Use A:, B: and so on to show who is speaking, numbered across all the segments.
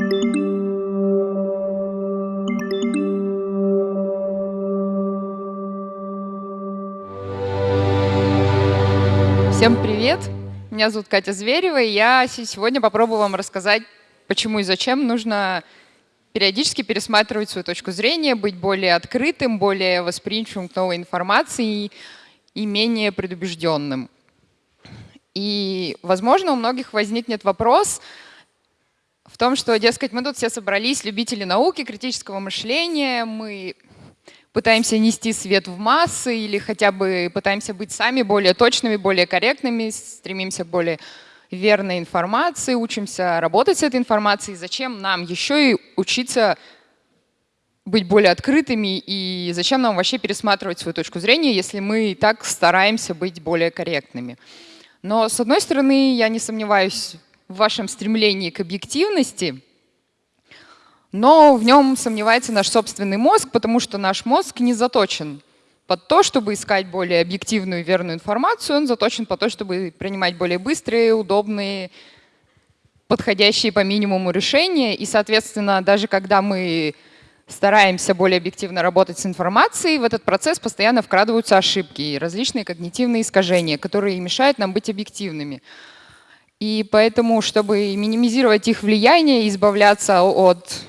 A: Всем привет! Меня зовут Катя Зверева, и я сегодня попробую вам рассказать, почему и зачем нужно периодически пересматривать свою точку зрения, быть более открытым, более восприимчивым к новой информации и менее предубежденным. И, возможно, у многих возникнет вопрос том, что, дескать, мы тут все собрались, любители науки, критического мышления, мы пытаемся нести свет в массы или хотя бы пытаемся быть сами более точными, более корректными, стремимся к более верной информации, учимся работать с этой информацией. Зачем нам еще и учиться быть более открытыми и зачем нам вообще пересматривать свою точку зрения, если мы и так стараемся быть более корректными. Но с одной стороны, я не сомневаюсь в вашем стремлении к объективности, но в нем сомневается наш собственный мозг, потому что наш мозг не заточен под то, чтобы искать более объективную и верную информацию, он заточен под то, чтобы принимать более быстрые, удобные, подходящие по минимуму решения. И, соответственно, даже когда мы стараемся более объективно работать с информацией, в этот процесс постоянно вкрадываются ошибки и различные когнитивные искажения, которые мешают нам быть объективными. И поэтому, чтобы минимизировать их влияние избавляться от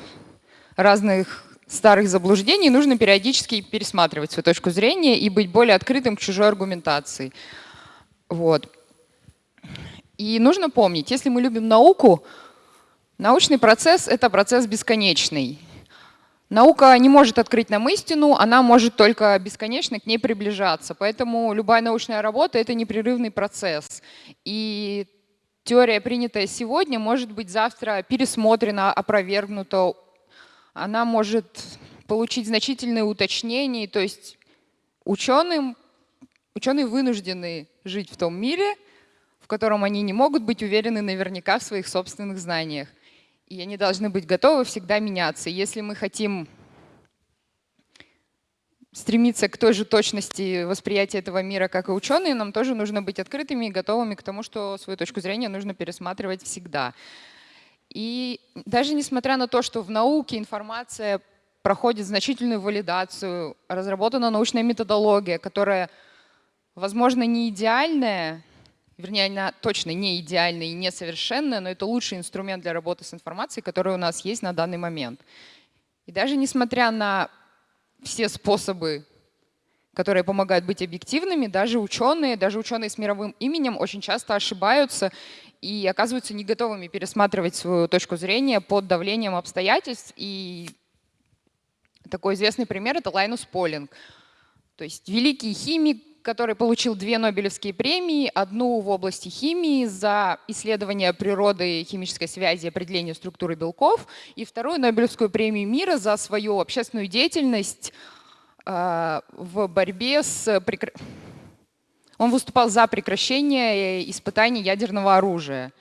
A: разных старых заблуждений, нужно периодически пересматривать свою точку зрения и быть более открытым к чужой аргументации. Вот. И нужно помнить, если мы любим науку, научный процесс — это процесс бесконечный. Наука не может открыть нам истину, она может только бесконечно к ней приближаться. Поэтому любая научная работа — это непрерывный процесс. И теория, принятая сегодня, может быть завтра пересмотрена, опровергнута, она может получить значительные уточнения, то есть ученым, ученые вынуждены жить в том мире, в котором они не могут быть уверены наверняка в своих собственных знаниях. И они должны быть готовы всегда меняться. Если мы хотим стремиться к той же точности восприятия этого мира, как и ученые, нам тоже нужно быть открытыми и готовыми к тому, что свою точку зрения нужно пересматривать всегда. И даже несмотря на то, что в науке информация проходит значительную валидацию, разработана научная методология, которая, возможно, не идеальная, вернее, она точно не идеальная и несовершенная, но это лучший инструмент для работы с информацией, который у нас есть на данный момент. И даже несмотря на все способы, которые помогают быть объективными, даже ученые, даже ученые с мировым именем очень часто ошибаются и оказываются не готовыми пересматривать свою точку зрения под давлением обстоятельств. И такой известный пример — это Лайнус Полинг. То есть великий химик, который получил две Нобелевские премии, одну в области химии за исследование природы химической связи и определение структуры белков, и вторую Нобелевскую премию мира за свою общественную деятельность э, в борьбе с он выступал за прекращение испытаний ядерного оружия.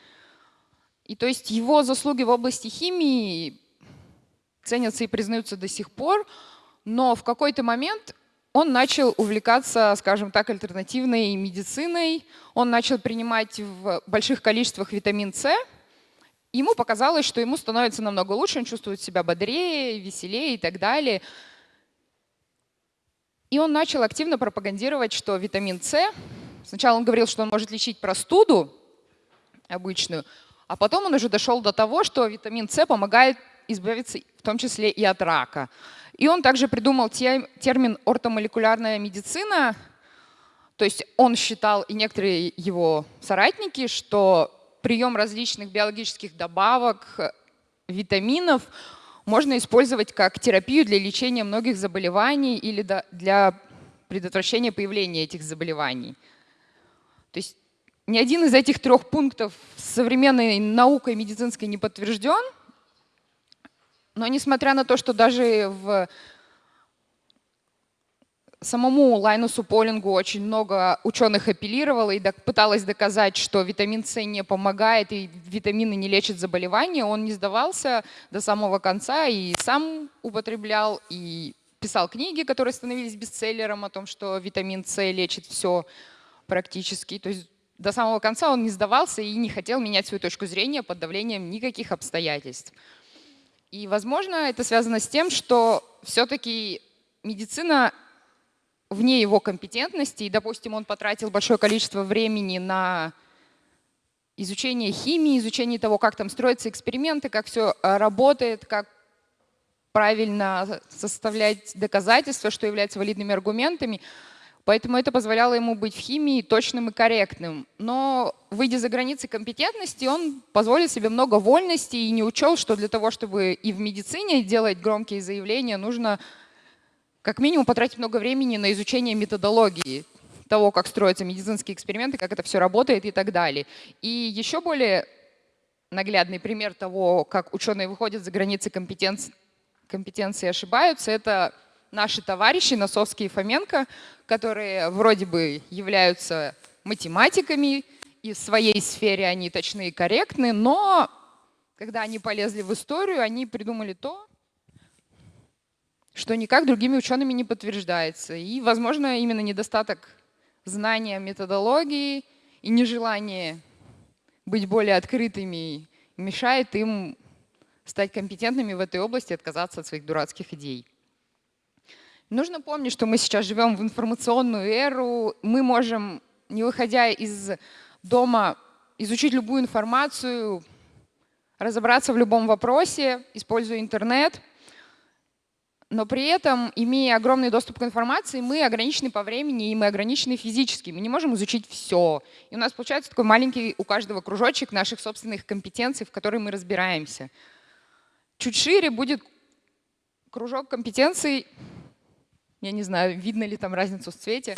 A: И то есть его заслуги в области химии ценятся и признаются до сих пор, но в какой-то момент он начал увлекаться, скажем так, альтернативной медициной, он начал принимать в больших количествах витамин С, ему показалось, что ему становится намного лучше, он чувствует себя бодрее, веселее и так далее. И он начал активно пропагандировать, что витамин С, сначала он говорил, что он может лечить простуду обычную, а потом он уже дошел до того, что витамин С помогает избавиться в том числе и от рака. И он также придумал термин ортомолекулярная медицина, то есть он считал, и некоторые его соратники, что прием различных биологических добавок, витаминов – можно использовать как терапию для лечения многих заболеваний или для предотвращения появления этих заболеваний. То есть ни один из этих трех пунктов современной наукой медицинской не подтвержден, но несмотря на то, что даже в самому Лайнусу Полингу очень много ученых апеллировало и пыталось доказать, что витамин С не помогает и витамины не лечат заболевания. Он не сдавался до самого конца и сам употреблял, и писал книги, которые становились бестселлером о том, что витамин С лечит все практически. То есть до самого конца он не сдавался и не хотел менять свою точку зрения под давлением никаких обстоятельств. И, возможно, это связано с тем, что все-таки медицина вне его компетентности, и, допустим, он потратил большое количество времени на изучение химии, изучение того, как там строятся эксперименты, как все э, работает, как правильно составлять доказательства, что является валидными аргументами. Поэтому это позволяло ему быть в химии точным и корректным. Но, выйдя за границы компетентности, он позволил себе много вольности и не учел, что для того, чтобы и в медицине делать громкие заявления, нужно как минимум потратить много времени на изучение методологии того, как строятся медицинские эксперименты, как это все работает и так далее. И еще более наглядный пример того, как ученые выходят за границы компетенции, компетенции и ошибаются, это наши товарищи Носовский и Фоменко, которые вроде бы являются математиками, и в своей сфере они точны и корректны, но когда они полезли в историю, они придумали то, что никак другими учеными не подтверждается. И, возможно, именно недостаток знания методологии и нежелание быть более открытыми мешает им стать компетентными в этой области и отказаться от своих дурацких идей. Нужно помнить, что мы сейчас живем в информационную эру, мы можем, не выходя из дома, изучить любую информацию, разобраться в любом вопросе, используя интернет – но при этом, имея огромный доступ к информации, мы ограничены по времени и мы ограничены физически. Мы не можем изучить все. И у нас получается такой маленький у каждого кружочек наших собственных компетенций, в которые мы разбираемся. Чуть шире будет кружок компетенций, я не знаю, видно ли там разницу в цвете,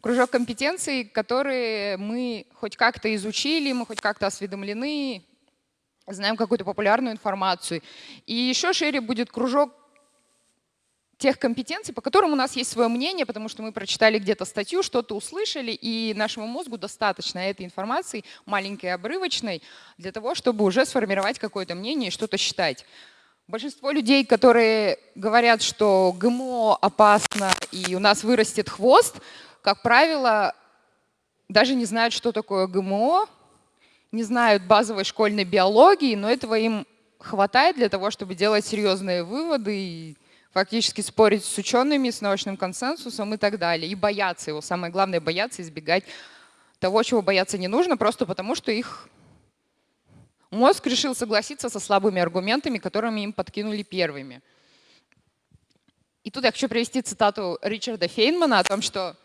A: кружок компетенций, которые мы хоть как-то изучили, мы хоть как-то осведомлены, знаем какую-то популярную информацию. И еще шире будет кружок тех компетенций, по которым у нас есть свое мнение, потому что мы прочитали где-то статью, что-то услышали, и нашему мозгу достаточно этой информации, маленькой, обрывочной, для того, чтобы уже сформировать какое-то мнение и что-то считать. Большинство людей, которые говорят, что ГМО опасно и у нас вырастет хвост, как правило, даже не знают, что такое ГМО, не знают базовой школьной биологии, но этого им хватает для того, чтобы делать серьезные выводы и фактически спорить с учеными, с научным консенсусом и так далее. И бояться его. Самое главное – бояться, избегать того, чего бояться не нужно, просто потому что их мозг решил согласиться со слабыми аргументами, которыми им подкинули первыми. И тут я хочу привести цитату Ричарда Фейнмана о том, что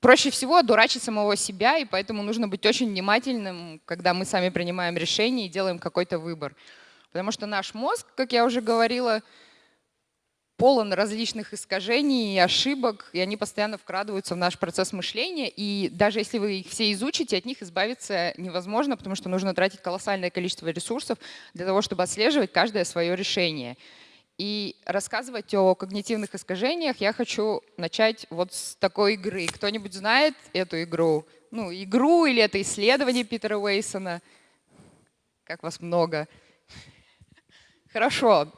A: проще всего одурачить самого себя, и поэтому нужно быть очень внимательным, когда мы сами принимаем решение и делаем какой-то выбор. Потому что наш мозг, как я уже говорила, полон различных искажений и ошибок, и они постоянно вкрадываются в наш процесс мышления. И даже если вы их все изучите, от них избавиться невозможно, потому что нужно тратить колоссальное количество ресурсов для того, чтобы отслеживать каждое свое решение. И рассказывать о когнитивных искажениях я хочу начать вот с такой игры. Кто-нибудь знает эту игру? Ну, игру или это исследование Питера Уэйсона? Как вас много. Хорошо.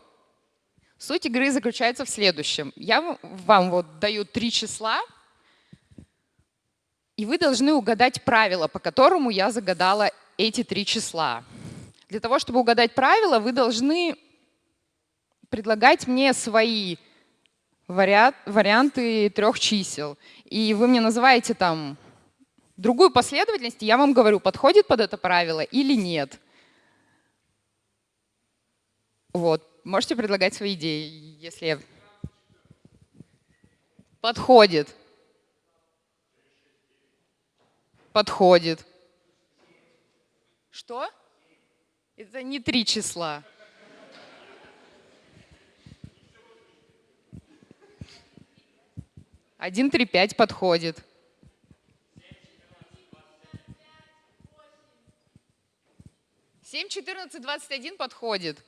A: Суть игры заключается в следующем. Я вам вот даю три числа, и вы должны угадать правило, по которому я загадала эти три числа. Для того, чтобы угадать правило, вы должны предлагать мне свои варианты трех чисел. И вы мне называете там другую последовательность, и я вам говорю, подходит под это правило или нет. Вот можете предлагать свои идеи, если подходит. Подходит. Что? Это не три числа. Один, три, пять подходит. Семь, четырнадцать, двадцать один подходит.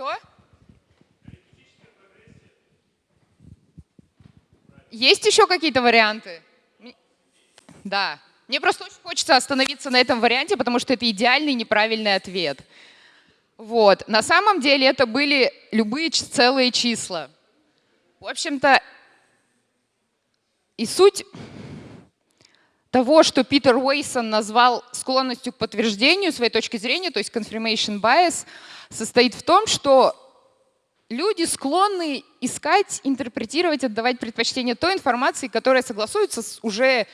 A: Что? Есть еще какие-то варианты? Да. Мне просто очень хочется остановиться на этом варианте, потому что это идеальный неправильный ответ. Вот. На самом деле это были любые целые числа. В общем-то, и суть того, что Питер Уэйсон назвал склонностью к подтверждению своей точки зрения, то есть confirmation bias, состоит в том, что люди склонны искать, интерпретировать, отдавать предпочтение той информации, которая согласуется с уже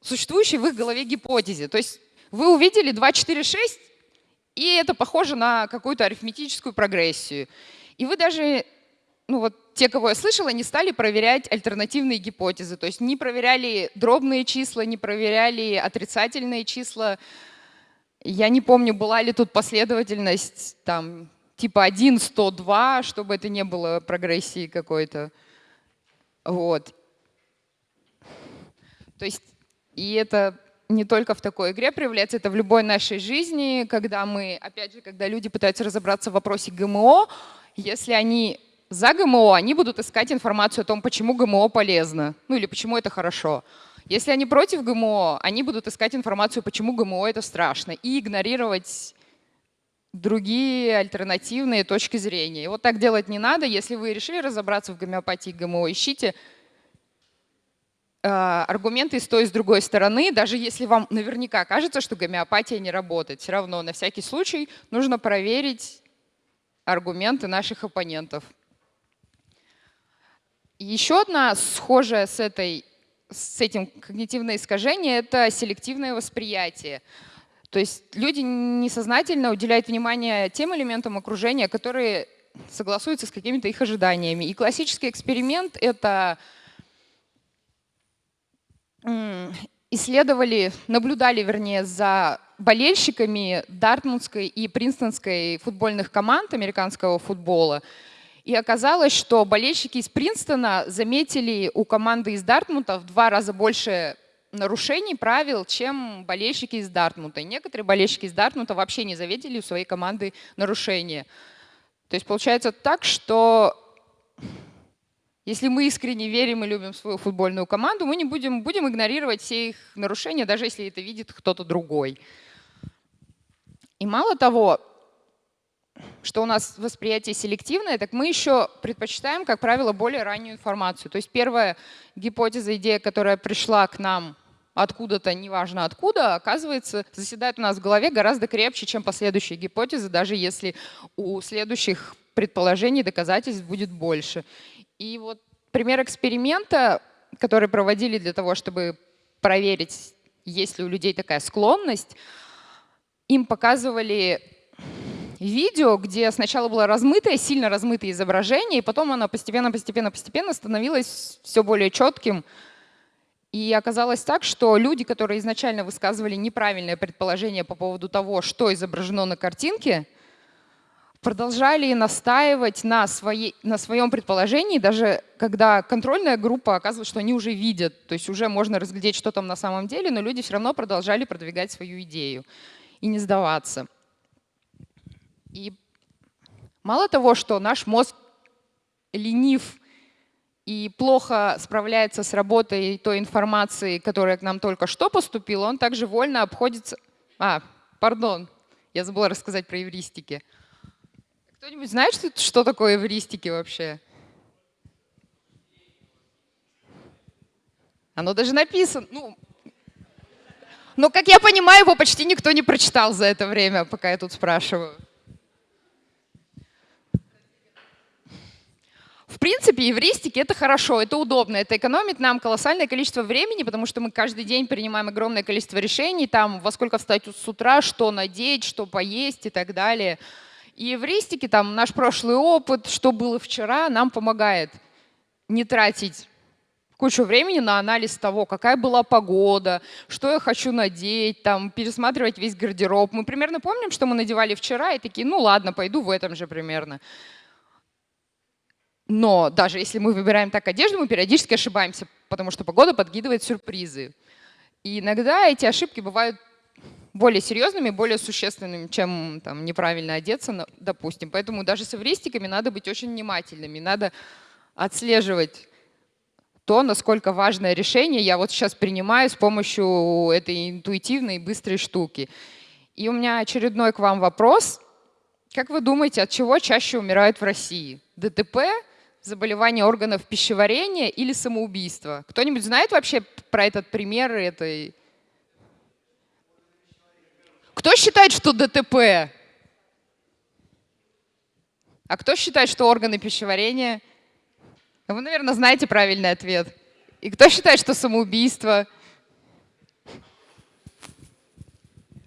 A: существующей в их голове гипотезе. То есть вы увидели 2, 4, 6, и это похоже на какую-то арифметическую прогрессию. И вы даже ну вот те, кого я слышала, не стали проверять альтернативные гипотезы. То есть не проверяли дробные числа, не проверяли отрицательные числа. Я не помню, была ли тут последовательность там типа 1, 102, чтобы это не было прогрессии какой-то. Вот. То есть и это не только в такой игре проявляется, это в любой нашей жизни, когда мы, опять же, когда люди пытаются разобраться в вопросе ГМО, если они за ГМО, они будут искать информацию о том, почему ГМО полезно, ну или почему это хорошо. Если они против ГМО, они будут искать информацию, почему ГМО это страшно, и игнорировать другие альтернативные точки зрения. И вот так делать не надо. Если вы решили разобраться в гомеопатии ГМО, ищите э, аргументы с той и с другой стороны, даже если вам наверняка кажется, что гомеопатия не работает. Все равно на всякий случай нужно проверить аргументы наших оппонентов. Еще одна схожая с, этой, с этим когнитивное искажение – это селективное восприятие. То есть люди несознательно уделяют внимание тем элементам окружения, которые согласуются с какими-то их ожиданиями. И классический эксперимент — это исследовали, наблюдали, вернее, за болельщиками Дартмутской и Принстонской футбольных команд американского футбола. И оказалось, что болельщики из Принстона заметили у команды из Дартмута в два раза больше нарушений правил, чем болельщики из Дартмута. И некоторые болельщики из Дартмута вообще не заметили у своей команды нарушения. То есть получается так, что если мы искренне верим и любим свою футбольную команду, мы не будем, будем игнорировать все их нарушения, даже если это видит кто-то другой. И мало того, что у нас восприятие селективное, так мы еще предпочитаем, как правило, более раннюю информацию. То есть первая гипотеза, идея, которая пришла к нам откуда-то, неважно откуда, оказывается, заседает у нас в голове гораздо крепче, чем последующие гипотезы, даже если у следующих предположений доказательств будет больше. И вот пример эксперимента, который проводили для того, чтобы проверить, есть ли у людей такая склонность, им показывали видео, где сначала было размытое, сильно размытое изображение, и потом оно постепенно, постепенно, постепенно становилось все более четким. И оказалось так, что люди, которые изначально высказывали неправильное предположение по поводу того, что изображено на картинке, продолжали настаивать на, своей, на своем предположении, даже когда контрольная группа оказывалась, что они уже видят, то есть уже можно разглядеть, что там на самом деле, но люди все равно продолжали продвигать свою идею и не сдаваться. И мало того, что наш мозг ленив и плохо справляется с работой той информации, которая к нам только что поступила, он также вольно обходится... А, пардон, я забыла рассказать про эвристики. Кто-нибудь знает, что, что такое эвристики вообще? Оно даже написано. Ну, но, как я понимаю, его почти никто не прочитал за это время, пока я тут спрашиваю. В принципе, евристики — это хорошо, это удобно, это экономит нам колоссальное количество времени, потому что мы каждый день принимаем огромное количество решений, там, во сколько встать с утра, что надеть, что поесть и так далее. И евристики, там, наш прошлый опыт, что было вчера, нам помогает не тратить кучу времени на анализ того, какая была погода, что я хочу надеть, там, пересматривать весь гардероб. Мы примерно помним, что мы надевали вчера, и такие, ну ладно, пойду в этом же примерно. Но даже если мы выбираем так одежду, мы периодически ошибаемся, потому что погода подкидывает сюрпризы. И иногда эти ошибки бывают более серьезными, более существенными, чем там, неправильно одеться, допустим. Поэтому даже с эвристиками надо быть очень внимательными. Надо отслеживать то, насколько важное решение я вот сейчас принимаю с помощью этой интуитивной быстрой штуки. И у меня очередной к вам вопрос. Как вы думаете, от чего чаще умирают в России? ДТП заболевание органов пищеварения или самоубийство. Кто-нибудь знает вообще про этот пример этой? Кто считает, что ДТП? А кто считает, что органы пищеварения? Вы, наверное, знаете правильный ответ. И кто считает, что самоубийство?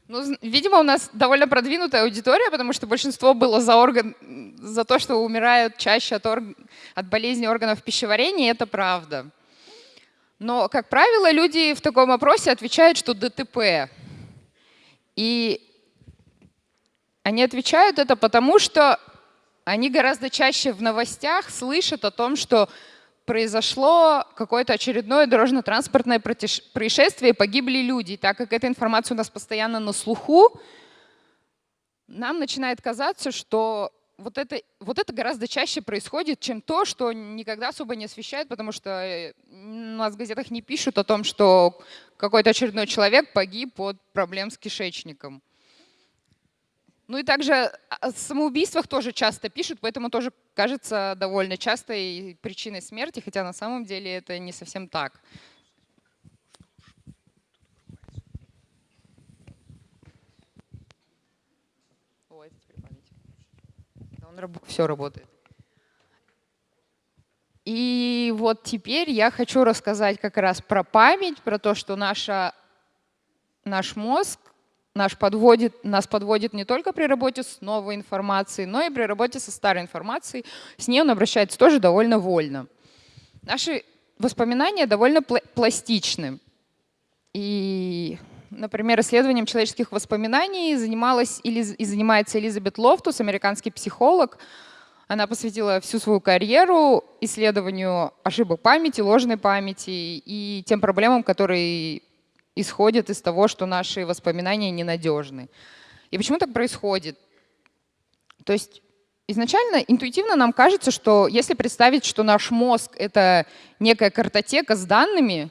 A: Ну, видимо, у нас довольно продвинутая аудитория, потому что большинство было за, орган, за то, что умирают чаще от, орг, от болезни органов пищеварения, это правда. Но, как правило, люди в таком опросе отвечают, что ДТП. И они отвечают это потому, что они гораздо чаще в новостях слышат о том, что произошло какое-то очередное дорожно-транспортное происшествие, погибли люди. Так как эта информация у нас постоянно на слуху, нам начинает казаться, что вот это, вот это гораздо чаще происходит, чем то, что никогда особо не освещают, потому что э, у нас в газетах не пишут о том, что какой-то очередной человек погиб от проблем с кишечником. Ну и также о самоубийствах тоже часто пишут, поэтому тоже кажется довольно частой причиной смерти, хотя на самом деле это не совсем так. О, это теперь. Он раб все работает. И вот теперь я хочу рассказать как раз про память, про то, что наша, наш мозг наш подводит, нас подводит не только при работе с новой информацией, но и при работе со старой информацией. С ней он обращается тоже довольно вольно. Наши воспоминания довольно пла пластичны. И, например, исследованием человеческих воспоминаний занималась или, и занимается Элизабет Лофтус, американский психолог. Она посвятила всю свою карьеру исследованию ошибок памяти, ложной памяти и тем проблемам, которые исходит из того, что наши воспоминания ненадежны. И почему так происходит? То есть изначально интуитивно нам кажется, что если представить, что наш мозг — это некая картотека с данными,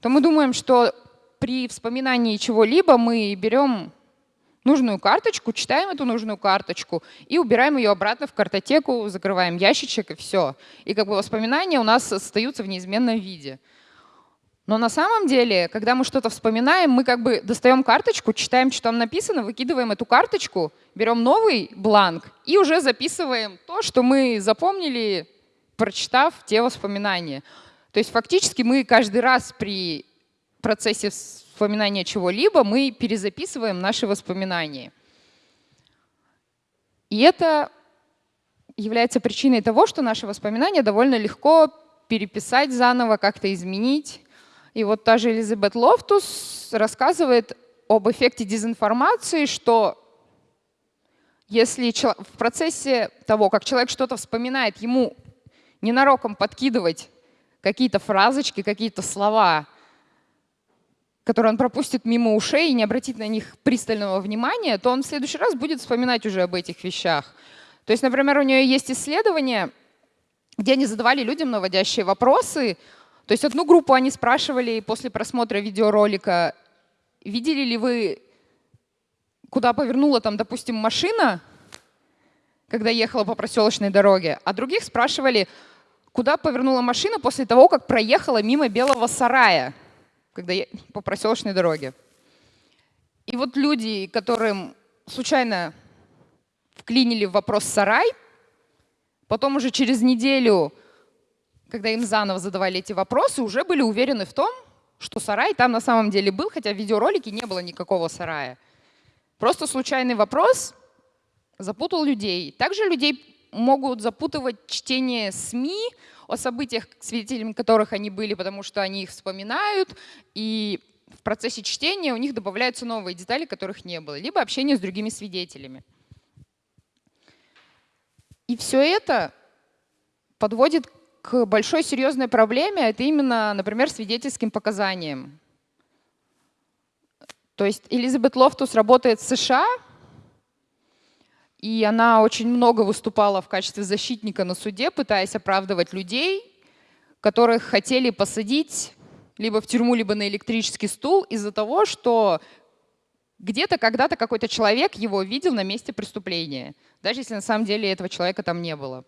A: то мы думаем, что при вспоминании чего-либо мы берем нужную карточку, читаем эту нужную карточку и убираем ее обратно в картотеку, закрываем ящичек и все. И как бы воспоминания у нас остаются в неизменном виде. Но на самом деле, когда мы что-то вспоминаем, мы как бы достаем карточку, читаем, что там написано, выкидываем эту карточку, берем новый бланк и уже записываем то, что мы запомнили, прочитав те воспоминания. То есть фактически мы каждый раз при процессе вспоминания чего-либо мы перезаписываем наши воспоминания. И это является причиной того, что наши воспоминания довольно легко переписать заново, как-то изменить. И вот та же Элизабет Лофтус рассказывает об эффекте дезинформации, что если в процессе того, как человек что-то вспоминает, ему ненароком подкидывать какие-то фразочки, какие-то слова, которые он пропустит мимо ушей и не обратит на них пристального внимания, то он в следующий раз будет вспоминать уже об этих вещах. То есть, например, у нее есть исследование, где они задавали людям наводящие вопросы, то есть одну группу они спрашивали после просмотра видеоролика, видели ли вы, куда повернула там, допустим, машина, когда ехала по проселочной дороге, а других спрашивали, куда повернула машина после того, как проехала мимо белого сарая, когда по проселочной дороге. И вот люди, которым случайно вклинили в вопрос сарай, потом уже через неделю когда им заново задавали эти вопросы, уже были уверены в том, что сарай там на самом деле был, хотя в видеоролике не было никакого сарая. Просто случайный вопрос запутал людей. Также людей могут запутывать чтение СМИ о событиях, свидетелями которых они были, потому что они их вспоминают, и в процессе чтения у них добавляются новые детали, которых не было, либо общение с другими свидетелями. И все это подводит к большой серьезной проблеме, это именно, например, свидетельским показаниям. То есть Элизабет Лофтус работает в США, и она очень много выступала в качестве защитника на суде, пытаясь оправдывать людей, которых хотели посадить либо в тюрьму, либо на электрический стул из-за того, что где-то когда-то какой-то человек его видел на месте преступления, даже если на самом деле этого человека там не было.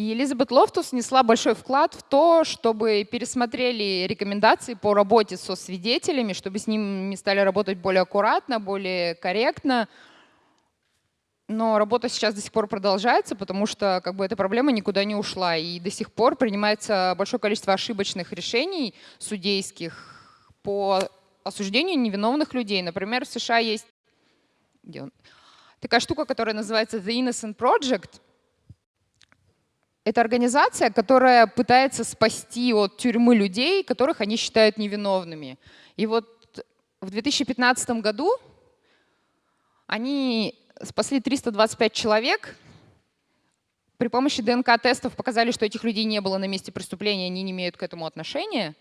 A: И Элизабет Лофтус внесла большой вклад в то, чтобы пересмотрели рекомендации по работе со свидетелями, чтобы с ними стали работать более аккуратно, более корректно. Но работа сейчас до сих пор продолжается, потому что как бы, эта проблема никуда не ушла. И до сих пор принимается большое количество ошибочных решений судейских по осуждению невиновных людей. Например, в США есть такая штука, которая называется The Innocent Project — это организация, которая пытается спасти от тюрьмы людей, которых они считают невиновными. И вот в 2015 году они спасли 325 человек. При помощи ДНК-тестов показали, что этих людей не было на месте преступления, они не имеют к этому отношения.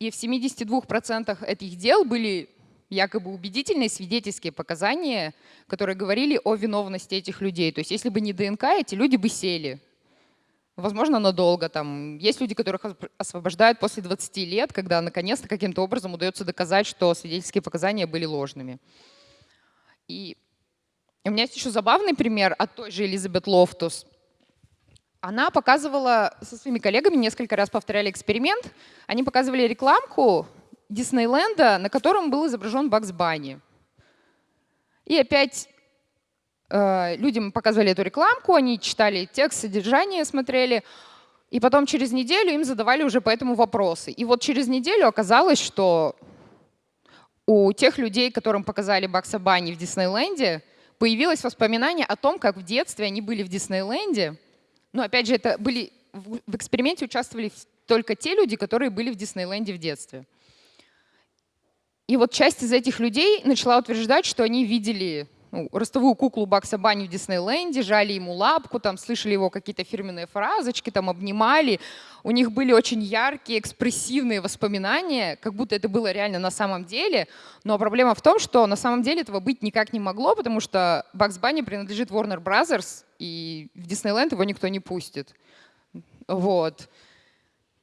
A: И в 72% этих дел были якобы убедительные свидетельские показания, которые говорили о виновности этих людей. То есть если бы не ДНК, эти люди бы сели возможно, надолго. Там. Есть люди, которых освобождают после 20 лет, когда наконец-то каким-то образом удается доказать, что свидетельские показания были ложными. И у меня есть еще забавный пример от той же Элизабет Лофтус. Она показывала со своими коллегами, несколько раз повторяли эксперимент, они показывали рекламку Диснейленда, на котором был изображен Бакс Банни. И опять людям показывали эту рекламку, они читали текст, содержание смотрели, и потом через неделю им задавали уже по этому вопросы. И вот через неделю оказалось, что у тех людей, которым показали Бакса Банни в Диснейленде, появилось воспоминание о том, как в детстве они были в Диснейленде. Но опять же, это были в эксперименте участвовали только те люди, которые были в Диснейленде в детстве. И вот часть из этих людей начала утверждать, что они видели ну, ростовую куклу Бакса Банни в Диснейленде, жали ему лапку, там слышали его какие-то фирменные фразочки, там обнимали. У них были очень яркие, экспрессивные воспоминания, как будто это было реально на самом деле. Но проблема в том, что на самом деле этого быть никак не могло, потому что Бакс Банни принадлежит Warner Brothers, и в Диснейленд его никто не пустит. Вот.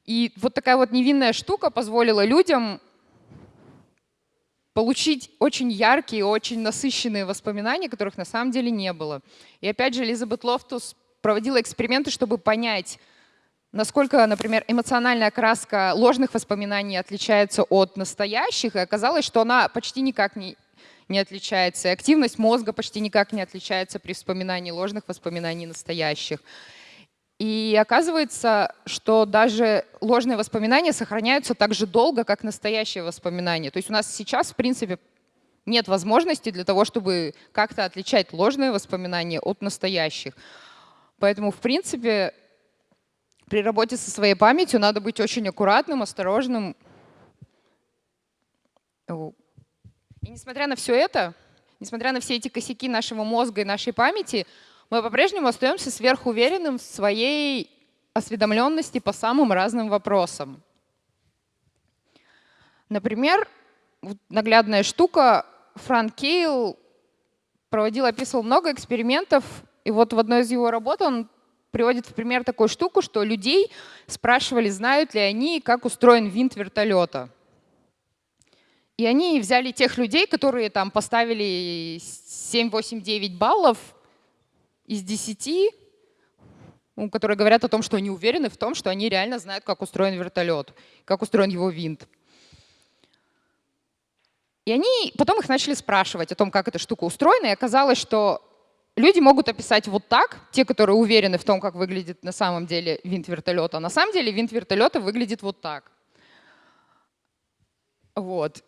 A: И вот такая вот невинная штука позволила людям получить очень яркие, очень насыщенные воспоминания, которых на самом деле не было. И опять же, Элизабет Лофтус проводила эксперименты, чтобы понять, насколько, например, эмоциональная окраска ложных воспоминаний отличается от настоящих, и оказалось, что она почти никак не, не отличается. И активность мозга почти никак не отличается при вспоминании ложных воспоминаний настоящих. И оказывается, что даже ложные воспоминания сохраняются так же долго, как настоящие воспоминания. То есть у нас сейчас, в принципе, нет возможности для того, чтобы как-то отличать ложные воспоминания от настоящих. Поэтому, в принципе, при работе со своей памятью надо быть очень аккуратным, осторожным. И несмотря на все это, несмотря на все эти косяки нашего мозга и нашей памяти, мы по-прежнему остаемся сверхуверенным в своей осведомленности по самым разным вопросам. Например, наглядная штука, Франк Кейл проводил, описывал много экспериментов, и вот в одной из его работ он приводит в пример такую штуку, что людей спрашивали, знают ли они, как устроен винт вертолета. И они взяли тех людей, которые там поставили 7, 8, 9 баллов, из 10, которые говорят о том, что они уверены в том, что они реально знают, как устроен вертолет, как устроен его винт. И они потом их начали спрашивать о том, как эта штука устроена, и оказалось, что люди могут описать вот так, те, которые уверены в том, как выглядит на самом деле винт вертолета. А на самом деле винт вертолета выглядит вот так. Вот.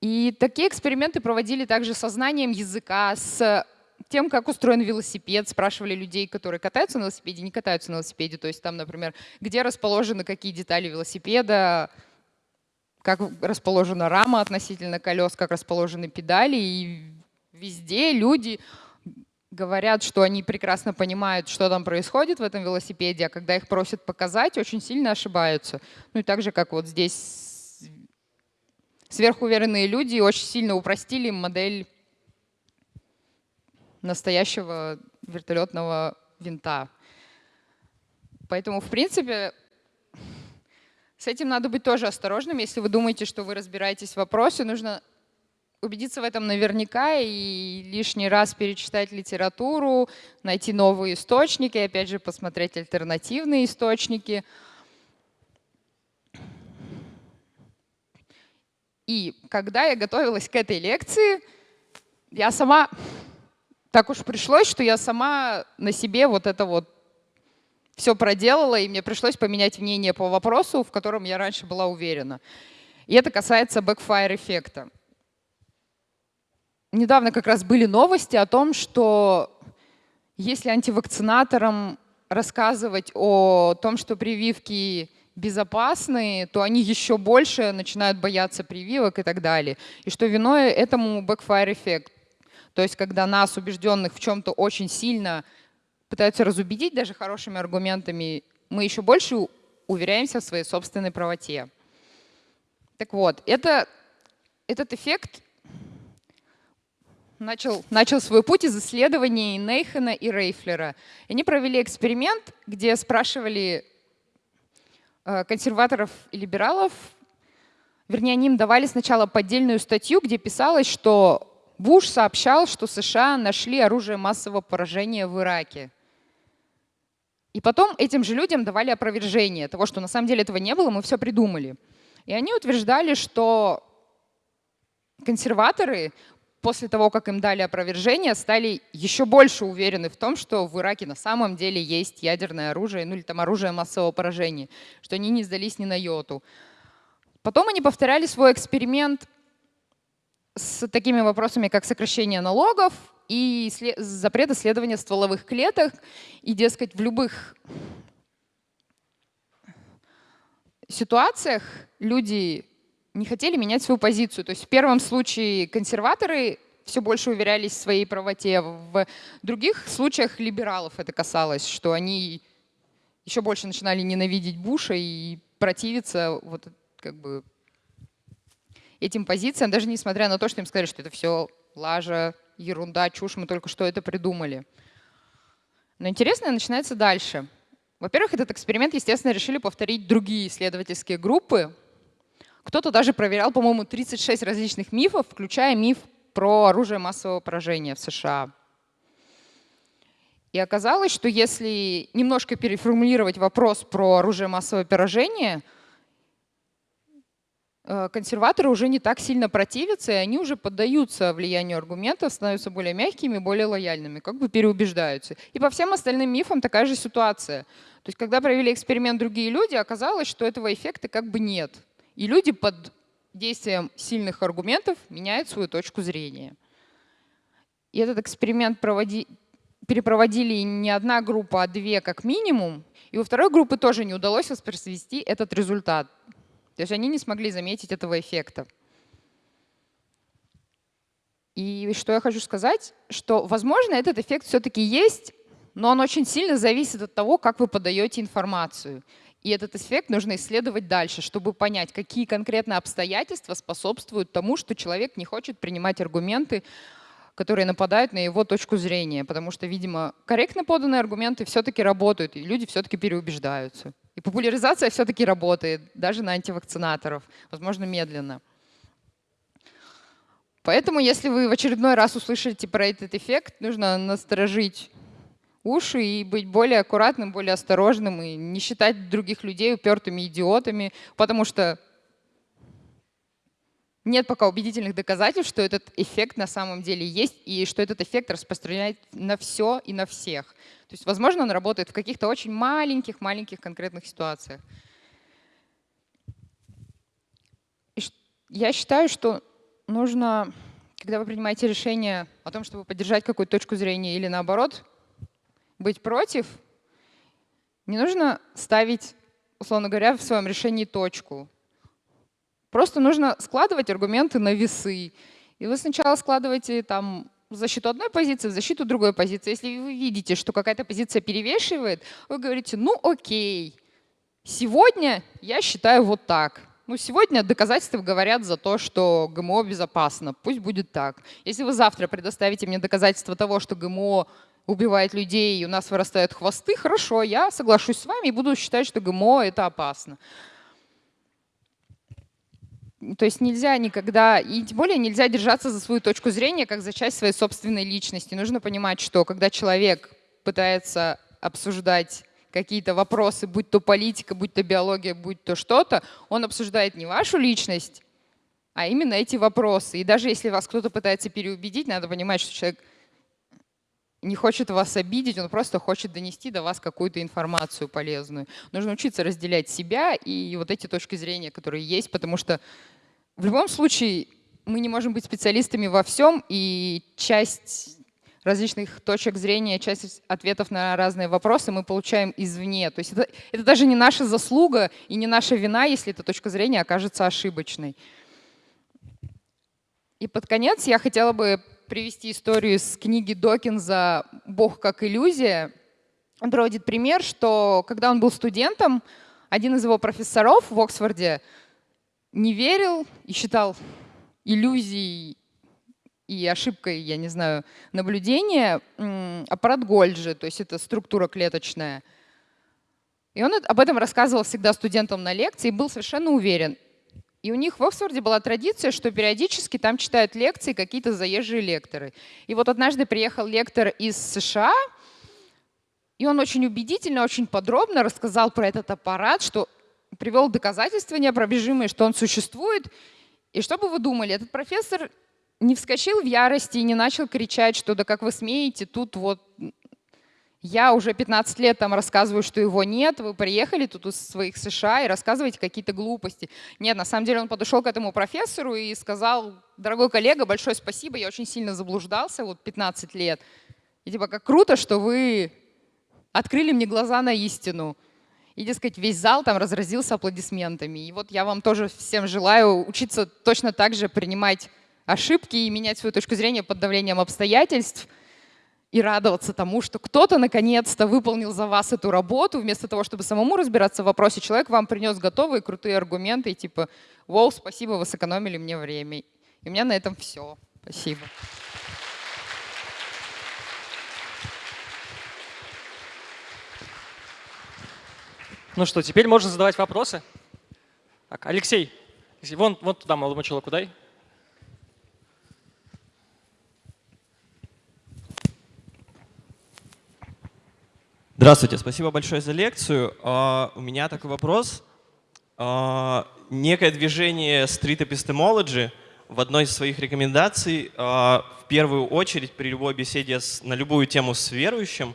A: И такие эксперименты проводили также со знанием языка, с тем, как устроен велосипед, спрашивали людей, которые катаются на велосипеде, не катаются на велосипеде. То есть там, например, где расположены какие детали велосипеда, как расположена рама относительно колес, как расположены педали. И везде люди говорят, что они прекрасно понимают, что там происходит в этом велосипеде, а когда их просят показать, очень сильно ошибаются. Ну и так же, как вот здесь сверхуверенные люди очень сильно упростили модель настоящего вертолетного винта. Поэтому, в принципе, с этим надо быть тоже осторожным. Если вы думаете, что вы разбираетесь в вопросе, нужно убедиться в этом наверняка и лишний раз перечитать литературу, найти новые источники, опять же посмотреть альтернативные источники. И когда я готовилась к этой лекции, я сама, так уж пришлось, что я сама на себе вот это вот все проделала, и мне пришлось поменять мнение по вопросу, в котором я раньше была уверена. И это касается backfire эффекта. Недавно как раз были новости о том, что если антивакцинаторам рассказывать о том, что прививки безопасны, то они еще больше начинают бояться прививок и так далее. И что виной этому backfire эффект. То есть когда нас, убежденных в чем-то очень сильно, пытаются разубедить даже хорошими аргументами, мы еще больше уверяемся в своей собственной правоте. Так вот, это, этот эффект начал, начал свой путь из исследований Нейхена и Рейфлера. Они провели эксперимент, где спрашивали э, консерваторов и либералов, вернее, они им давали сначала поддельную статью, где писалось, что Буш сообщал, что США нашли оружие массового поражения в Ираке. И потом этим же людям давали опровержение того, что на самом деле этого не было, мы все придумали. И они утверждали, что консерваторы после того, как им дали опровержение, стали еще больше уверены в том, что в Ираке на самом деле есть ядерное оружие, ну или там оружие массового поражения, что они не сдались ни на йоту. Потом они повторяли свой эксперимент с такими вопросами, как сокращение налогов и запрет исследования стволовых клеток. И, дескать, в любых ситуациях люди не хотели менять свою позицию. То есть в первом случае консерваторы все больше уверялись в своей правоте. В других случаях либералов это касалось, что они еще больше начинали ненавидеть Буша и противиться вот как бы этим позициям, даже несмотря на то, что им сказали, что это все лажа, ерунда, чушь, мы только что это придумали. Но интересное начинается дальше. Во-первых, этот эксперимент, естественно, решили повторить другие исследовательские группы, кто-то даже проверял, по-моему, 36 различных мифов, включая миф про оружие массового поражения в США. И оказалось, что если немножко переформулировать вопрос про оружие массового поражения, консерваторы уже не так сильно противятся, и они уже поддаются влиянию аргументов, становятся более мягкими, более лояльными, как бы переубеждаются. И по всем остальным мифам такая же ситуация. То есть когда провели эксперимент другие люди, оказалось, что этого эффекта как бы нет. И люди под действием сильных аргументов меняют свою точку зрения. И этот эксперимент проводи, перепроводили не одна группа, а две как минимум. И у второй группы тоже не удалось воспроизвести этот результат. То есть они не смогли заметить этого эффекта. И что я хочу сказать, что, возможно, этот эффект все-таки есть, но он очень сильно зависит от того, как вы подаете информацию. И этот эффект нужно исследовать дальше, чтобы понять, какие конкретно обстоятельства способствуют тому, что человек не хочет принимать аргументы, которые нападают на его точку зрения. Потому что, видимо, корректно поданные аргументы все-таки работают, и люди все-таки переубеждаются. И популяризация все-таки работает, даже на антивакцинаторов, возможно, медленно. Поэтому, если вы в очередной раз услышите про этот эффект, нужно насторожить уши и быть более аккуратным, более осторожным и не считать других людей упертыми идиотами, потому что нет пока убедительных доказательств, что этот эффект на самом деле есть и что этот эффект распространяет на все и на всех. То есть, возможно, он работает в каких-то очень маленьких-маленьких конкретных ситуациях. И я считаю, что нужно, когда вы принимаете решение о том, чтобы поддержать какую-то точку зрения или наоборот, быть против, не нужно ставить, условно говоря, в своем решении точку. Просто нужно складывать аргументы на весы. И вы сначала складываете там в защиту одной позиции, в защиту другой позиции. Если вы видите, что какая-то позиция перевешивает, вы говорите, ну окей, сегодня я считаю вот так. Ну, сегодня доказательства говорят за то, что ГМО безопасно. Пусть будет так. Если вы завтра предоставите мне доказательства того, что ГМО убивает людей, и у нас вырастают хвосты, хорошо, я соглашусь с вами и буду считать, что ГМО — это опасно. То есть нельзя никогда, и тем более нельзя держаться за свою точку зрения, как за часть своей собственной личности. Нужно понимать, что когда человек пытается обсуждать какие-то вопросы, будь то политика, будь то биология, будь то что-то, он обсуждает не вашу личность, а именно эти вопросы. И даже если вас кто-то пытается переубедить, надо понимать, что человек не хочет вас обидеть, он просто хочет донести до вас какую-то информацию полезную. Нужно учиться разделять себя и вот эти точки зрения, которые есть, потому что в любом случае мы не можем быть специалистами во всем, и часть различных точек зрения, часть ответов на разные вопросы мы получаем извне. То есть это, это даже не наша заслуга и не наша вина, если эта точка зрения окажется ошибочной. И под конец я хотела бы привести историю из книги Докинза «Бог как иллюзия». Он приводит пример, что когда он был студентом, один из его профессоров в Оксфорде не верил и считал иллюзией и ошибкой, я не знаю, наблюдения аппарат Гольджи, то есть это структура клеточная. И он об этом рассказывал всегда студентам на лекции и был совершенно уверен. И у них в Оксфорде была традиция, что периодически там читают лекции какие-то заезжие лекторы. И вот однажды приехал лектор из США, и он очень убедительно, очень подробно рассказал про этот аппарат, что привел доказательства неопробежимые, что он существует. И что бы вы думали, этот профессор не вскочил в ярости и не начал кричать, что да как вы смеете, тут вот я уже 15 лет там рассказываю, что его нет, вы приехали тут из своих США и рассказываете какие-то глупости. Нет, на самом деле он подошел к этому профессору и сказал, дорогой коллега, большое спасибо, я очень сильно заблуждался, вот 15 лет. И типа, как круто, что вы открыли мне глаза на истину. И, дескать, весь зал там разразился аплодисментами. И вот я вам тоже всем желаю учиться точно так же принимать ошибки и менять свою точку зрения под давлением обстоятельств – и радоваться тому, что кто-то наконец-то выполнил за вас эту работу, вместо того, чтобы самому разбираться в вопросе, человек вам принес готовые крутые аргументы, и типа, вау, спасибо, вы сэкономили мне время. И у меня на этом все. Спасибо.
B: Ну что, теперь можно задавать вопросы. Так, Алексей, вон, вон туда молодому человеку дай.
C: Здравствуйте, спасибо большое за лекцию. Uh, у меня такой вопрос. Uh, некое движение Street Epistemology в одной из своих рекомендаций uh, в первую очередь при любой беседе на любую тему с верующим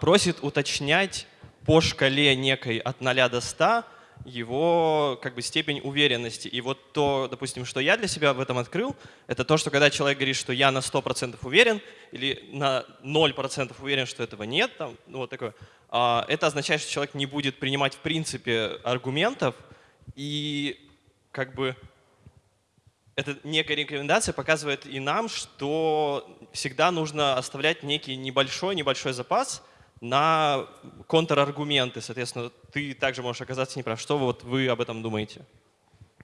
C: просит уточнять по шкале некой от 0 до 100 его как бы степень уверенности. И вот то, допустим, что я для себя в этом открыл, это то, что когда человек говорит, что я на 100% уверен или на 0% уверен, что этого нет, там, ну, вот такое, а, это означает, что человек не будет принимать в принципе аргументов и как бы эта некая рекомендация показывает и нам, что всегда нужно оставлять некий небольшой-небольшой запас, на контраргументы. Соответственно, ты также можешь оказаться неправ. Что вот вы об этом думаете?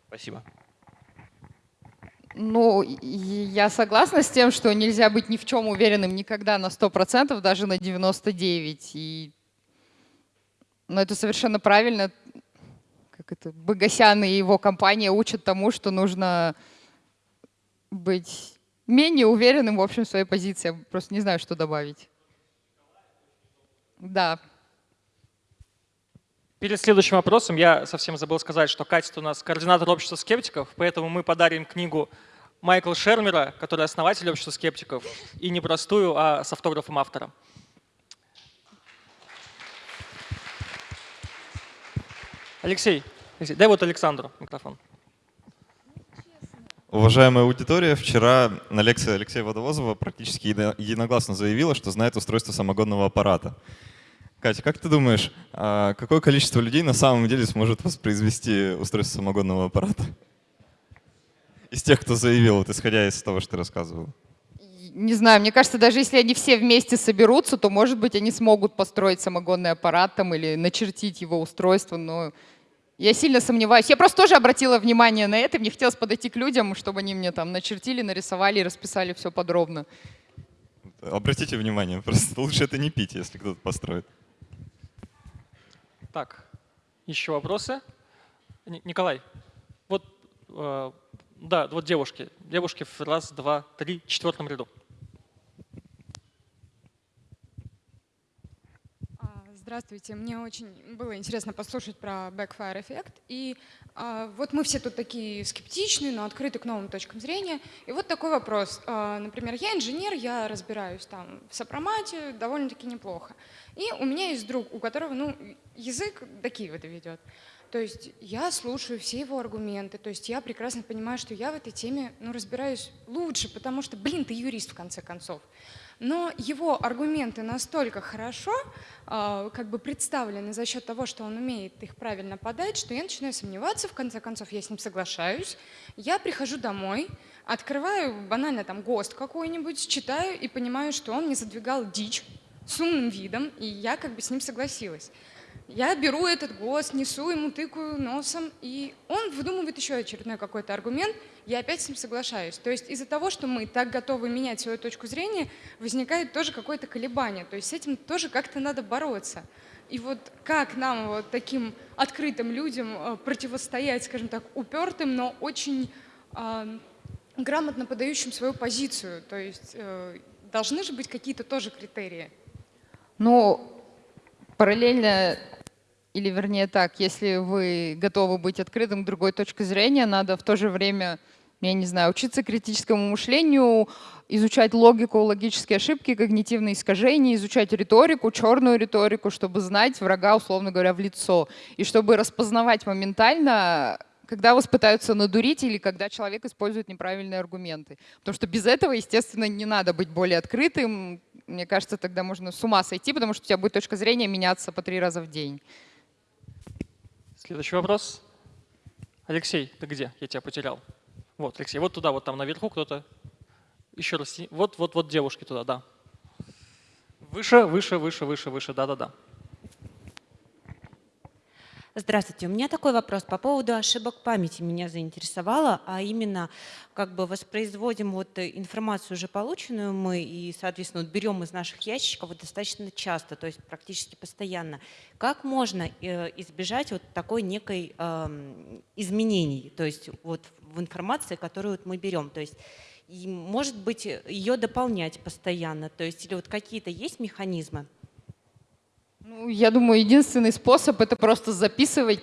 C: Спасибо.
A: Ну, я согласна с тем, что нельзя быть ни в чем уверенным никогда на 100%, даже на 99%. И... Но это совершенно правильно. Как это, Богосян и его компания учат тому, что нужно быть менее уверенным в общем в своей позиции. Я просто не знаю, что добавить. Да.
B: Перед следующим вопросом я совсем забыл сказать, что Катя у нас координатор общества скептиков, поэтому мы подарим книгу Майкла Шермера, который основатель общества скептиков, и не простую, а с автографом автора. Алексей, дай вот Александру микрофон.
D: Уважаемая аудитория, вчера на лекции Алексея Водовозова практически единогласно заявила, что знает устройство самогонного аппарата. Катя, как ты думаешь, а какое количество людей на самом деле сможет воспроизвести устройство самогонного аппарата? Из тех, кто заявил, вот, исходя из того, что ты рассказывал.
A: Не знаю, мне кажется, даже если они все вместе соберутся, то, может быть, они смогут построить самогонный аппарат там, или начертить его устройство, но я сильно сомневаюсь. Я просто тоже обратила внимание на это. Мне хотелось подойти к людям, чтобы они мне там начертили, нарисовали и расписали все подробно.
D: Обратите внимание, просто лучше это не пить, если кто-то построит.
B: Так, еще вопросы? Николай, вот Э, да, вот девушки. Девушки в раз, два, три, четвертом ряду.
E: Здравствуйте. Мне очень было интересно послушать про backfire эффект. И а, вот мы все тут такие скептичные, но открыты к новым точкам зрения. И вот такой вопрос. А, например, я инженер, я разбираюсь там в сопромате довольно-таки неплохо. И у меня есть друг, у которого ну, язык до Киева доведет. То есть я слушаю все его аргументы, то есть я прекрасно понимаю, что я в этой теме ну, разбираюсь лучше, потому что, блин, ты юрист в конце концов но его аргументы настолько хорошо э, как бы представлены за счет того, что он умеет их правильно подать, что я начинаю сомневаться, в конце концов я с ним соглашаюсь, я прихожу домой, открываю банально там ГОСТ какой-нибудь, читаю и понимаю, что он не задвигал дичь с умным видом, и я как бы с ним согласилась. Я беру этот голос, несу ему, тыкаю носом, и он выдумывает еще очередной какой-то аргумент, я опять с ним соглашаюсь. То есть из-за того, что мы так готовы менять свою точку зрения, возникает тоже какое-то колебание. То есть с этим тоже как-то надо бороться. И вот как нам, вот таким открытым людям, э, противостоять, скажем так, упертым, но очень э, грамотно подающим свою позицию? То есть э, должны же быть какие-то тоже критерии.
A: Ну, параллельно или вернее так, если вы готовы быть открытым к другой точке зрения, надо в то же время, я не знаю, учиться критическому мышлению, изучать логику, логические ошибки, когнитивные искажения, изучать риторику, черную риторику, чтобы знать врага, условно говоря, в лицо. И чтобы распознавать моментально, когда вас пытаются надурить или когда человек использует неправильные аргументы. Потому что без этого, естественно, не надо быть более открытым. Мне кажется, тогда можно с ума сойти, потому что у тебя будет точка зрения меняться по три раза в день.
B: Следующий вопрос. Алексей, ты где? Я тебя потерял. Вот, Алексей, вот туда, вот там наверху кто-то. Еще раз. Вот, вот, вот девушки туда, да. Выше, выше, выше, выше, выше, да-да-да.
F: Здравствуйте. У меня такой вопрос по поводу ошибок памяти меня заинтересовало, а именно как бы воспроизводим вот информацию уже полученную мы и, соответственно, вот берем из наших ящиков достаточно часто, то есть практически постоянно. Как можно э, избежать вот такой некой э, изменений, то есть вот в информации, которую вот мы берем, то есть и, может быть, ее дополнять постоянно, то есть или вот какие-то есть механизмы?
A: Ну, я думаю, единственный способ — это просто записывать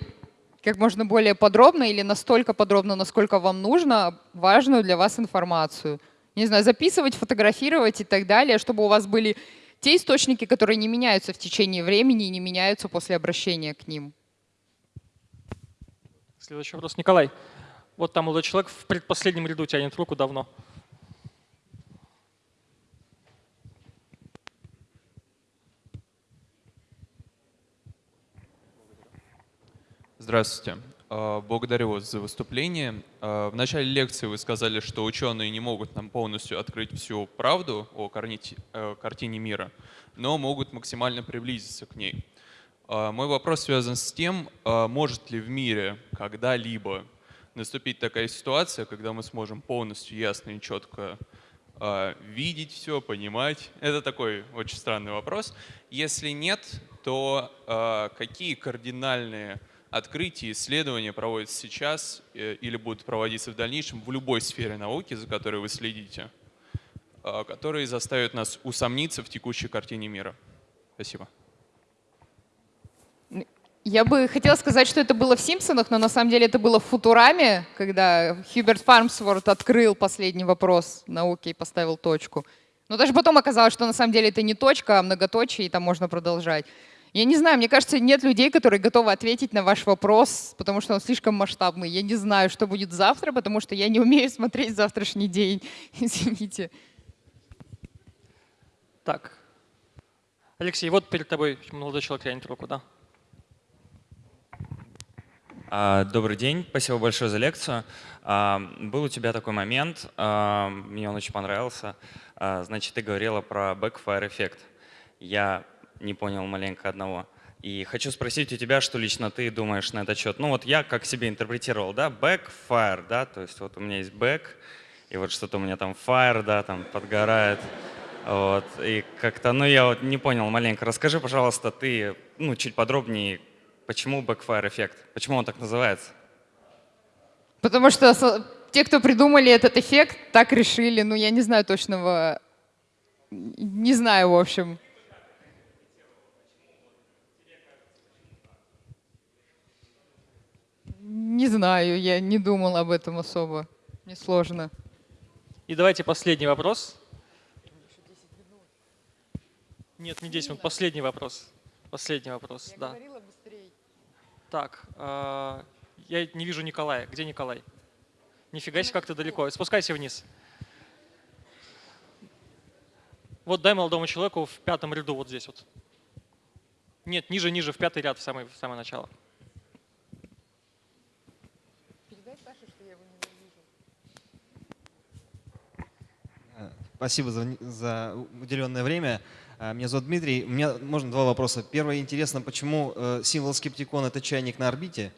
A: как можно более подробно или настолько подробно, насколько вам нужно, важную для вас информацию. Не знаю, записывать, фотографировать и так далее, чтобы у вас были те источники, которые не меняются в течение времени и не меняются после обращения к ним.
B: Следующий вопрос. Николай, вот там молодой человек в предпоследнем ряду тянет руку давно.
G: Здравствуйте. А, благодарю вас за выступление. А, в начале лекции вы сказали, что ученые не могут нам полностью открыть всю правду о э, картине мира, но могут максимально приблизиться к ней. А, мой вопрос связан с тем, может ли в мире когда-либо наступить такая ситуация, когда мы сможем полностью ясно и четко видеть все, понимать. Это такой очень странный вопрос. Если нет, то какие кардинальные открытия, исследования проводятся сейчас э, или будут проводиться в дальнейшем в любой сфере науки, за которой вы следите, а, которые заставят нас усомниться в текущей картине мира. Спасибо.
A: Я бы хотела сказать, что это было в «Симпсонах», но на самом деле это было в «Футураме», когда Хьюберт Фармсворт открыл последний вопрос науки и поставил точку. Но даже потом оказалось, что на самом деле это не точка, а многоточие, и там можно продолжать. Я не знаю, мне кажется, нет людей, которые готовы ответить на ваш вопрос, потому что он слишком масштабный. Я не знаю, что будет завтра, потому что я не умею смотреть завтрашний день. Извините.
B: Так. Алексей, вот перед тобой молодой человек тянет руку, да?
H: А, добрый день, спасибо большое за лекцию. А, был у тебя такой момент, а, мне он очень понравился. Значит, ты говорила про backfire эффект. Я не понял маленько одного. И хочу спросить у тебя, что лично ты думаешь на этот счет. Ну вот я как себе интерпретировал, да, backfire, да, то есть вот у меня есть back, и вот что-то у меня там fire, да, там подгорает. Вот, и как-то, ну я вот не понял маленько. Расскажи, пожалуйста, ты, ну чуть подробнее, почему backfire эффект, почему он так называется?
A: Потому что те, кто придумали этот эффект, так решили. Ну, я не знаю точного... Не знаю, в общем. Не знаю, я не думала об этом особо. Мне сложно.
B: И давайте последний вопрос. Нет, не 10 минут, последний вопрос. Последний вопрос, да. Так, а, я не вижу Николая. Где Николай? Нифига себе, как ты далеко. Спускайся вниз. Вот дай молодому человеку в пятом ряду, вот здесь вот. Нет, ниже, ниже, в пятый ряд, в самое, в самое начало.
I: Спасибо за, за уделенное время. А, Меня зовут Дмитрий. У меня можно два вопроса. Первый интересно, почему э, символ скептикон это чайник на орбите?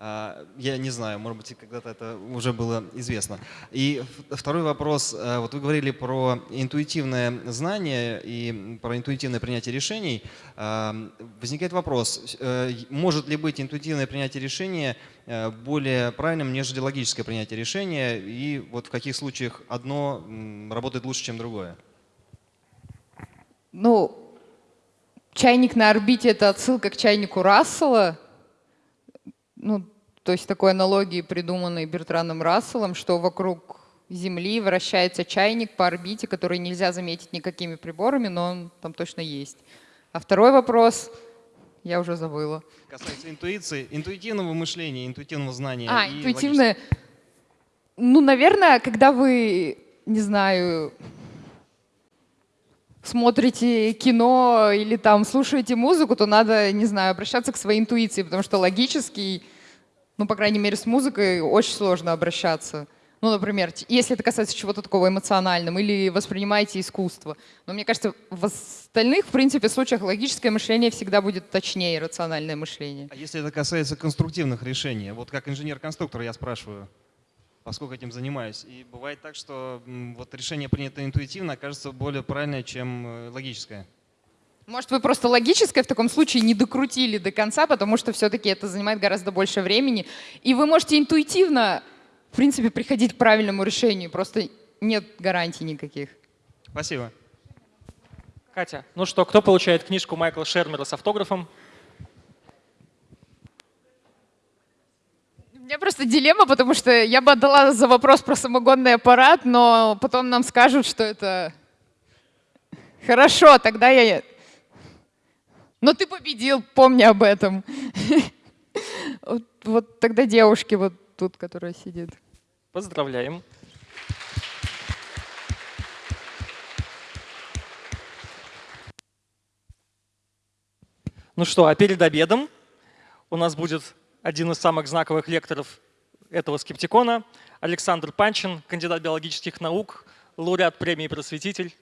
I: А, Я не знаю, может быть, когда-то это уже было известно. И второй вопрос. э, Вот вы говорили про интуитивное знание и про интуитивное принятие решений. А, Возникает вопрос, э, может ли быть интуитивное принятие решения э, более правильным, нежели логическое принятие решения? И вот в каких случаях одно работает лучше, чем другое?
A: Ну, чайник на орбите — это отсылка к чайнику Рассела. Ну, то есть такой аналогии, придуманной Бертраном Расселом, что вокруг Земли вращается чайник по орбите, который нельзя заметить никакими приборами, но он там точно есть. А второй вопрос я уже забыла.
I: Касается интуиции, интуитивного мышления, интуитивного знания.
A: А, интуитивное. Ну, наверное, когда вы, не знаю, смотрите кино или там слушаете музыку, то надо, не знаю, обращаться к своей интуиции, потому что логически, ну, по крайней мере, с музыкой очень сложно обращаться. Ну, например, если это касается чего-то такого эмоционального, или воспринимаете искусство. Но мне кажется, в остальных, в принципе, случаях логическое мышление всегда будет точнее рациональное мышление.
I: А если это касается конструктивных решений, вот как инженер-конструктор я спрашиваю, поскольку этим занимаюсь. И бывает так, что вот решение принято интуитивно, окажется более правильное, чем э, логическое.
A: Может, вы просто логическое в таком случае не докрутили до конца, потому что все-таки это занимает гораздо больше времени. И вы можете интуитивно, в принципе, приходить к правильному решению, просто нет гарантий никаких.
I: Спасибо.
B: Катя, ну что, кто получает книжку Майкла Шермера с автографом?
A: Меня просто дилемма, потому что я бы отдала за вопрос про самогонный аппарат, но потом нам скажут, что это... Хорошо, тогда я... Но ты победил, помни об этом. Вот, вот тогда девушки вот тут, которая сидит.
B: Поздравляем. Ну что, а перед обедом у нас будет один из самых знаковых лекторов этого скептикона, Александр Панчин, кандидат биологических наук, лауреат премии «Просветитель».